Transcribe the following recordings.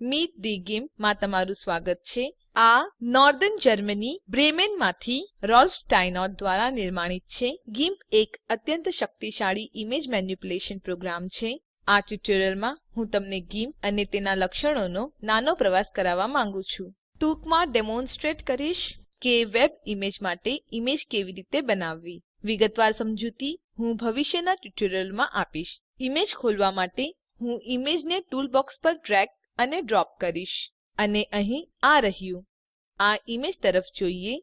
Meet the ગિમ્પમાં તમારું સ્વાગત છે. આ નોર્ધન જર્મની બ્રેમેનમાંથી રોલ્ફ સ્ટાઇનોર્ટ દ્વારા નિર્માણિત છે. ગિમ્પ એક અત્યંત શક્તિશાળી ઈમેજ મેનીપ્યુલેશન પ્રોગ્રામ છે. આ ટ્યુટોરીયલમાં હું તમને ગિમ્પ અને તેના લક્ષણોનો નાનો પ્રવાસ કરાવવા માંગુ છું. ટૂંકમાં ડેમોનસ્ટ્રેટ કરીશ કે વેબ ઈમેજ માટે ઈમેજ કેવી રીતે બનાવવી. વિગતવાર સમજૂતી હું ભવિષ્યના ટ્યુટોરીયલમાં આપીશ. ઈમેજ ખોલવા માટે હું ઈમેજને ટૂલબોક્સ પર ડ્રેગ અને ડ્રોપ કરીશ. અને અહીં આ રહ્યું. આ ઈમેજ તરફ જોઈએ.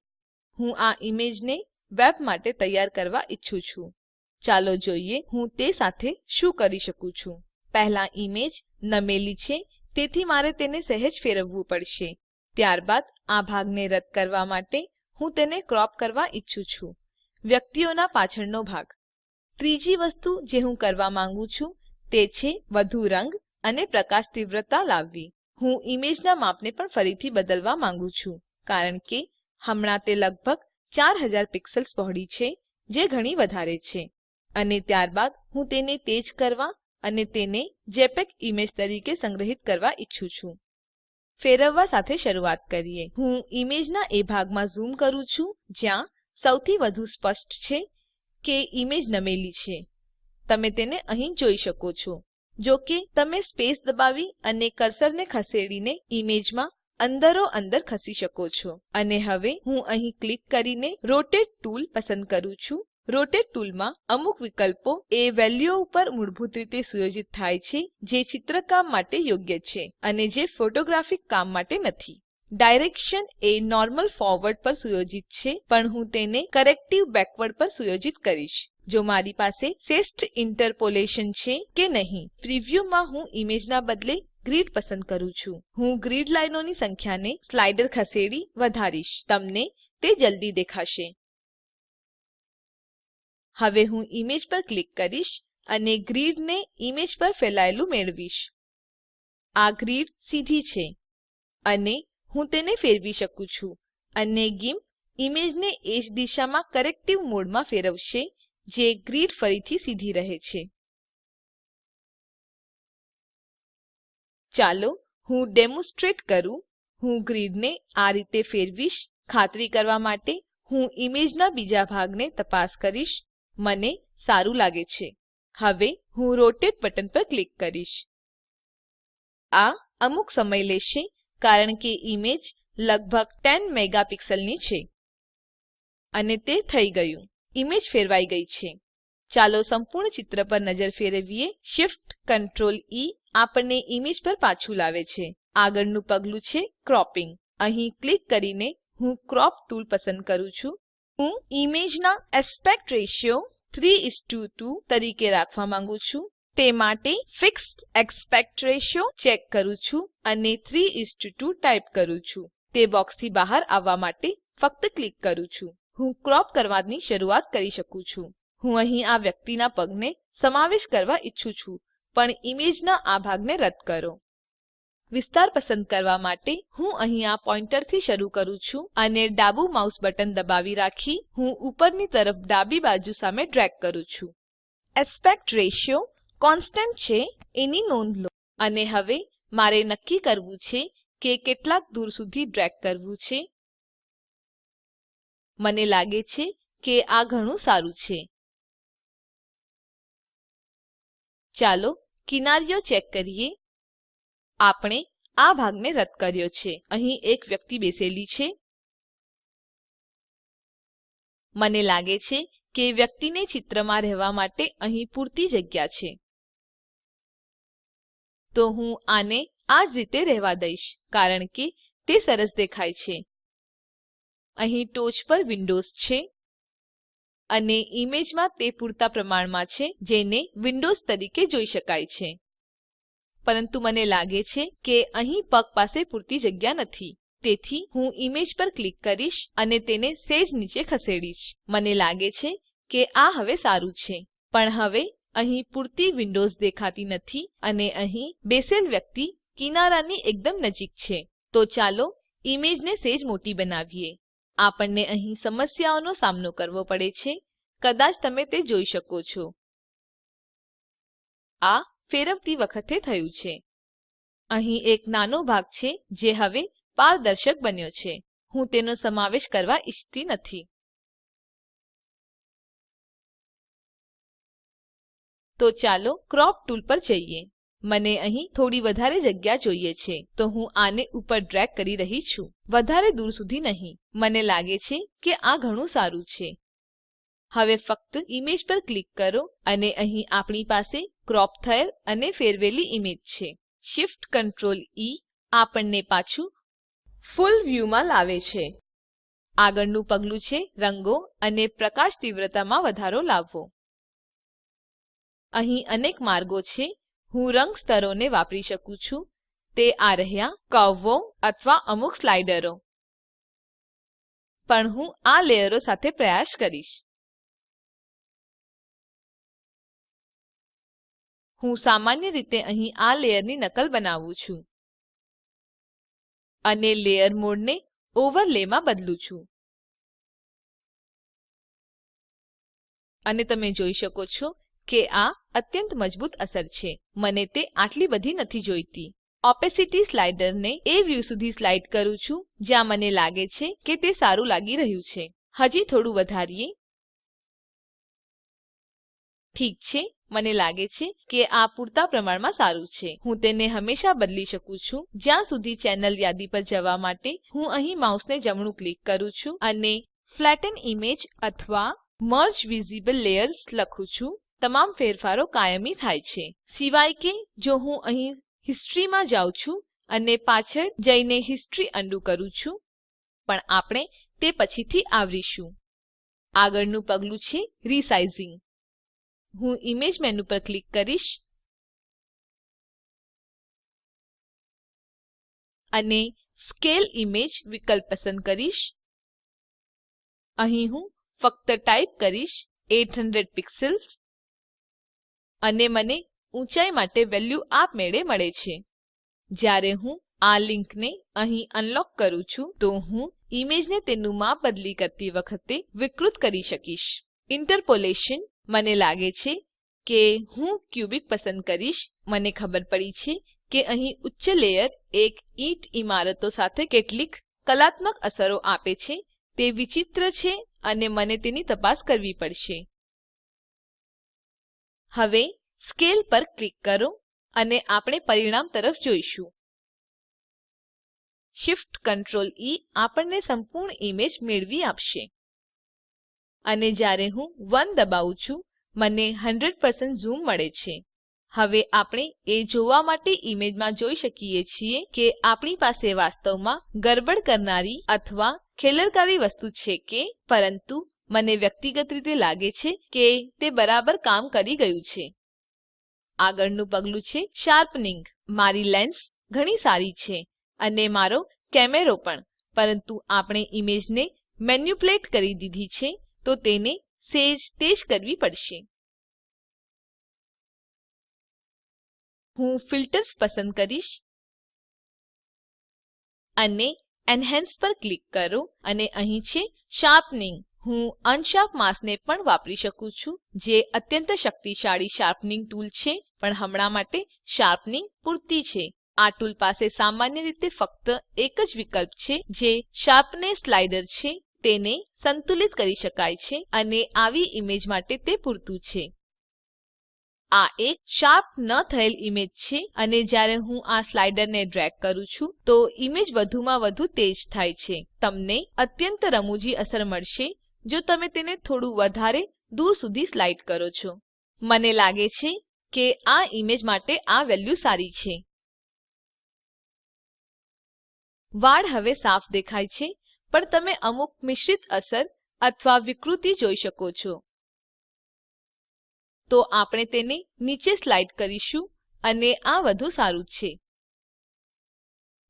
હું આ ઈમેજને વેબ માટે તૈયાર કરવા ઈચ્છું છું. ચાલો જોઈએ હું તે સાથે શું કરી શકું છું. પહેલા ઈમેજ નમેલી છે, તેથી મારે તેને સહેજ ફેરવવું પડશે. ત્યારબાદ આ ભાગને રદ કરવા માટે હું તેને ક્રોપ કરવા ઈચ્છું છું. વ્યક્તિઓના પાછળનો ભાગ. ત્રીજી વસ્તુ જે હું કરવા માંગુ છું, તે છે વધુ રંગ અને પ્રકાશ તીવ્રતા લાવવી. હું ઈમેજના માપને પણ ફરીથી બદલવા માંગુ છું, કારણ કે હમણાં તે લગભગ 4000 પિક્સેલ્સ પહોળી છે, જે ઘણી વધારે છે. અને ત્યારબાદ હું તેને તેજ કરવા અને તેને જેપીઇજી ઈમેજ તરીકે સંગ્રહિત કરવા ઈચ્છું છું. ફેરવવા સાથે શરૂઆત કરીએ. હું ઈમેજના એ ભાગમાં ઝૂમ કરું છું, જ્યાં સૌથી વધુ સ્પષ્ટ છે કે ઈમેજ નમેલી છે. તમે તેને અહીં જોઈ શકો છો. જો કે તમે સ્પેસ દબાવી અને કર્સરને ખસેડીને ઈમેજમાં અંદરોઅંદર ખસી શકો છો. અને હવે હું અહીં ક્લિક કરીને રોટેટ ટૂલ પસંદ કરું છું. રોટેટ ટૂલમાં અમુક વિકલ્પો એ વેલ્યુઓ ઉપર મૂળભૂત રીતે સુયોજિત થાય છે, જે ચિત્રકામ માટે યોગ્ય છે અને જે ફોટોગ્રાફિક કામ માટે નથી. ડાયરેક્શન એ નોર્મલ ફોરવર્ડ પર સુયોજિત છે, પણ હું તેને કરેક્ટિવ બેકવર્ડ પર સુયોજિત કરીશ. જો મારી પાસે શ્રેષ્ઠ ઇન્ટરપોલેશન છે કે નહીં, પ્રિવ્યુમાં હું ઈમેજના બદલે ગ્રીડ પસંદ કરું છું. હું ગ્રીડ લાઈનોની સંખ્યાને સ્લાઇડર ખસેડી વધારીશ. તમને તે જલ્દી દેખાશે. હવે હું ઈમેજ પર ક્લિક કરીશ અને ગ્રીડને ઈમેજ પર ફેલાયેલું મેળવીશ. આ ગ્રીડ સીધી છે અને હું તેને ફેરવી શકું છું અને ગિમ્પ ઈમેજને એ જ દિશામાં કરેક્ટિવ મોડમાં ફેરવશે જે ગ્રીડ ફરીથી સીધી રહે છે. ચાલો હું ડેમોનસ્ટ્રેટ કરું. હું ગ્રીડને આ રીતે ફેરવીશ. ખાતરી કરવા માટે હું ઈમેજના બીજા ભાગને તપાસ કરીશ. મને સારું લાગે છે. હવે હું રોટેટ બટન પર ક્લિક કરીશ. આ અમુક સમય લેશે કારણ કે ઈમેજ લગભગ 10 મેગાપિક્સલની છે. અને તે થઈ ગયું. ઈમેજ ફેરવાઈ ગઈ છે. ચાલો સંપૂર્ણ ચિત્ર પર નજર ફેરવીએ. Shift, Ctrl E આપણને ઈમેજ પર પાછું લાવે છે. આગળનું પગલું છે ક્રોપિંગ અહીં ક્લિક કરીને હું ક્રોપ ટૂલ પસંદ કરું છું. હું ઈમેજના એસ્પેક્ટ રેશિયો 3:2 તરીકે રાખવા માંગુ છું. તે માટે ફિક્સ્ડ એસ્પેક્ટ રેશિયો ચેક કરું છું અને 3:2 ટાઈપ કરું છું. તે બોક્સથી બહાર આવવા માટે ફક્ત ક્લિક કરું છું. હું ક્રોપ કરવાની શરૂઆત કરી શકું છું. હું અહીં આ વ્યક્તિના પગને સમાવેશ કરવા ઈચ્છું છું, પણ ઈમેજના આ ભાગને રદ કરો. વિસ્તાર પસંદ કરવા માટે હું અહીં આ પોઈન્ટરથી શરૂ કરું છું અને ડાબું માઉસ બટન દબાવી રાખી હું ઉપરની તરફ ડાબી બાજુ સામે ડ્રેગ કરું છું. એસ્પેક્ટ રેશિયો કોન્સ્ટન્ટ છે, એની નોંધ લો. અને હવે મારે નક્કી કરવું છે કે કેટલાક દૂર સુધી ડ્રેગ કરવું છે. મને લાગે છે કે આ ઘણું સારું છે. ચાલો કિનારીઓ ચેક કરીએ. આપણે આ ભાગને રદ કર્યો છે. અહીં એક વ્યક્તિ બેસેલી છે. મને લાગે છે કે વ્યક્તિને ચિત્રમાં રહેવા માટે અહીં પૂરતી જગ્યા છે. તો હું આને આ જ રીતે રહેવા દઈશ, કારણ કે તે સરસ દેખાય છે. અહીં ટોચ પર વિન્ડોઝ છે અને ઈમેજમાં તે પૂરતા પ્રમાણમાં છે જેને વિન્ડોઝ તરીકે જોઈ શકાય છે. પરંતુ મને લાગે છે કે અહીં પગ પાસે પૂરતી જગ્યા નથી. તેથી હું ઈમેજ પર ક્લિક કરીશ અને તેને સેજ નીચે ખસેડીશ. મને લાગે છે કે આ હવે સારું છે. પણ હવે અહીં પૂરતી વિન્ડોઝ દેખાતી નથી અને અહીં બેસેલ વ્યક્તિ કિનારાની એકદમ નજીક છે. તો ચાલો ઈમેજને સેજ મોટી બનાવીએ. આપણને અહીં સમસ્યાઓનો સામનો કરવો પડે છે. કદાચ તમે તે જોઈ શકો છો. આ ફેરવતી વખતે થયું છે. અહીં એક નાનો ભાગ છે જે હવે પારદર્શક બન્યો છે. હું તેનો સમાવેશ કરવા ઈચ્છતી નથી. તો ચાલો ક્રોપ ટૂલ પર જઈએ. મને અહીં થોડી વધારે જગ્યા જોઈએ છે, તો હું આને ઉપર ડ્રેગ કરી રહી છું. વધારે દૂર સુધી નહીં. મને લાગે છે કે આ ઘણું સારું છે. હવે ફક્ત ઈમેજ પર ક્લિક કરો અને અહીં આપણી પાસે ક્રોપ થયેલ અને ફેરવેલી ઈમેજ છે. Shift Ctrl E આપણને પાછું ફૂલ વ્યૂમાં લાવે છે. આગળનું પગલું છે રંગો અને પ્રકાશ તીવ્રતામાં વધારો લાવવો. અહીં અનેક માર્ગો છે હું રંગ સ્તરોને વાપરી શકું છું. તે આ રહ્યા, કર્વો અથવા અમુક સ્લાઇડરો. પણ હું આ લેયરો સાથે પ્રયાસ કરીશ. હું સામાન્ય રીતે અહીં આ લેયરની નકલ બનાવું છું. અને લેયર મોડને ઓવરલેમાં બદલું છું. અને તમે જોઈ શકો છો કે આ અત્યંત મજબૂત અસર છે. મને તે આટલી બધી નથી જોઈતી. ઓપેસિટી સ્લાઇડરને એ વ્યૂ સુધી સ્લાઇડ કરું છું, જ્યાં મને લાગે છે કે તે સારું લાગી રહ્યું છે. હજી થોડું વધારીએ. ઠીક છે, મને લાગે છે કે આ પૂરતા પ્રમાણમાં સારું છે. હું તેને હંમેશા બદલી શકું છું. જ્યાં સુધી ચેનલ યાદી પર જવા માટે હું અહીં માઉસને જમણું ક્લિક કરું છું અને ફ્લેટન ઇમેજ અથવા મર્જ વિઝિબલ લેયર્સ લખું છું. તમામ ફેરફારો કાયમી થાય છે. સિવાય કે, જો હું અહીં હિસ્ટ્રી માં જાઉં છું અને પાછળ જઈને હિસ્ટ્રી અન્ડું કરું છું, પણ આપણે તે પછીથી આવરીશું. આગળનું પગલું છે રિસાઇઝિંગ હું ઇમેજ મેનુ પર ક્લિક કરીશ અને સ્કેલ ઇમેજ વિકલ્પ પસંદ કરીશ. અહીં હું ફક્ત ટાઈપ કરીશ 800 પિક્સેલ્સ અને મને ઊંચાઈ માટે વેલ્યુ આપમેળે મળે છે. જ્યારે હું આ લીંકને અહીં અનલોક કરું છું, તો હું ઈમેજને તેનું માપ બદલી કરતી વખતે વિકૃત કરી શકીશ. ઇન્ટરપોલેશન મને લાગે છે કે હું ક્યુબિક પસંદ કરીશ. મને ખબર પડી છે કે અહીં ઉચ્ચ લેયર એક ઇંટ ઇમારતો સાથે કેટલીક કલાત્મક અસરો આપે છે. તે વિચિત્ર છે અને મને તેની તપાસ કરવી પડશે. હવે સ્કેલ પર ક્લિક કરો અને આપણે પરિણામ તરફ જોઈશું. Shift Ctrl E આપણને સંપૂર્ણ ઈમેજ મેળવી આપશે. અને જ્યારે હું 1 દબાવું છું, મને 100% ઝૂમ મળે છે. હવે આપણે એ જોવા માટે ઈમેજમાં જોઈ શકીએ છીએ કે આપણી પાસે વાસ્તવમાં ગડબડ કરનારી અથવા ખેલરકારી વસ્તુ છે કે, પરંતુ મને વ્યક્તિગત રીતે લાગે છે કે તે બરાબર કામ કરી ગયું છે. આગળનું પગલું છે શાર્પનિંગ મારી લેન્સ ઘણી સારી છે અને મારો કેમેરો પણ. પરંતુ આપણે ઈમેજને મેન્યુપ્લેટ કરી દીધી છે તો તેને સેજ તેજ કરવી પડશે. હું ફિલ્ટર્સ પસંદ કરીશ. અને એન્હાન્સ પર ક્લિક કરો અને અહીં છે શાર્પનિંગ હું અનશાર્પ માસ્કને પણ વાપરી શકું છું, જે અત્યંત શક્તિશાળી શાર્પનિંગ ટૂલ છે, પણ હમણાં માટે શાર્પનિંગ પૂરતી છે. આ ટૂલ પાસે સામાન્ય રીતે ફક્ત એક જ વિકલ્પ છે, જે શાર્પનેસ સ્લાઇડર છે. તેને સંતુલિત કરી શકાય છે અને આવી ઈમેજ માટે તે પૂરતું છે. આ એક શાર્પ ન થયેલ ઈમેજ છે અને જ્યારે હું આ સ્લાઇડરને ડ્રેગ કરું છું, તો ઈમેજ વધુમાં વધુ તેજ થાય છે. તમને અત્યંત રમૂજી અસર મળશે જો તમે તેને થોડું વધારે દૂર સુધી સ્લાઇડ કરો છો. મને લાગે છે કે આ ઈમેજ માટે આ વેલ્યુ સારી છે. વાળ હવે સાફ દેખાય છે, પણ તમે અમુક મિશ્રિત અસર અથવા વિકૃતિ જોઈ શકો છો. તો આપણે તેને નીચે સ્લાઇડ કરીશું અને આ વધુ સારું છે.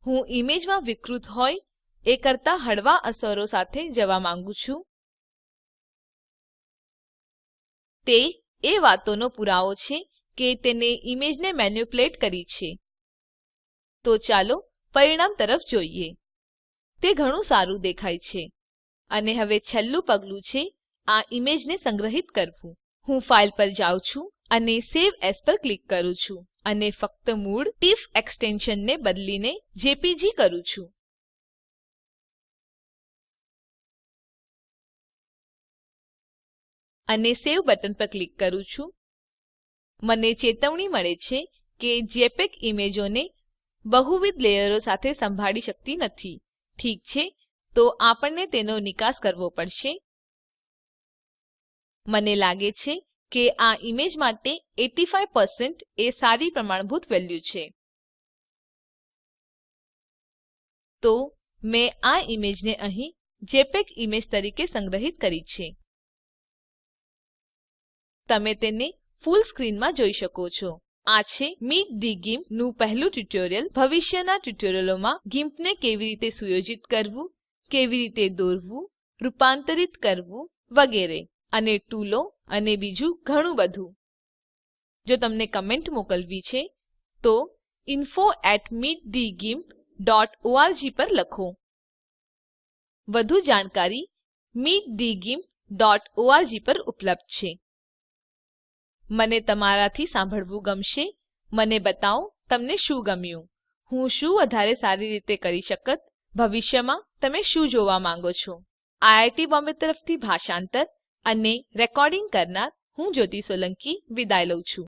હું ઈમેજમાં વિકૃત હોય એ કરતા હળવા અસરો સાથે જવા માંગુ છું. તે એ વાતોનો પુરાવો છે કે તેને ઈમેજને મેન્યુપ્લેટ કરી છે. તો ચાલો પરિણામ તરફ જોઈએ. તે ઘણું સારું દેખાય છે. અને હવે છેલ્લું પગલું છે આ ઈમેજને સંગ્રહિત કરવું. હું ફાઇલ પર જાઉં છું અને સવે એએસ પર ક્લિક કરું છું. અને ફક્ત મૂળ ટિફ એક્સટેન્શનને બદલીને જેપીજી કરું છું. અને સવે બટન પર ક્લિક કરું છું. મને ચેતવણી મળે છે કે જેપીઇજી ઈમેજોને બહુવિધ લેયરો સાથે સંભાળી શકતી નથી. ઠીક છે? તો આપણને તેનો નિકાસ કરવો પડશે. મને લાગે છે કે આ ઈમેજ માટે 85 એ સારી પ્રમાણભૂત વેલ્યુ છે. તો મેં આ ઈમેજને અહીં જેપીઇજી ઈમેજ તરીકે સંગ્રહિત કરી છે. તમે તેને ફૂલ સ્ક્રીનમાં જોઈ શકો છો. આ છે મીટ થે ગિમ્પનું પહેલું ટ્યુટોરીયલ ભવિષ્યના ટ્યુટોરીયલોમાં ગિમ્પને કેવી રીતે સુયોજિત કરવું, કેવી રીતે દોરવું, રૂપાંતરિત કરવું વગેરે અને ટૂલો અને બીજું ઘણું બધું. જો તમને કમેન્ટ મોકલવી છે, તો ઇન્ફો ઓઆરજી પર લખો. વધુ જાણકારી meetthegimp org પર ઉપલબ્ધ છે. મને તમારાથી સાંભળવું ગમશે. મને બતાવો તમને શું ગમ્યું. હું શું વધારે સારી રીતે કરી શકત? ભવિષ્યમાં તમે શું જોવા માંગો છો? આઈઆઈટી બોમ્બે તરફથી ભાષાંતર અને રેકોર્ડિંગ કરનાર હું જ્યોતિ સોલંકી વિદાય લઉં છું.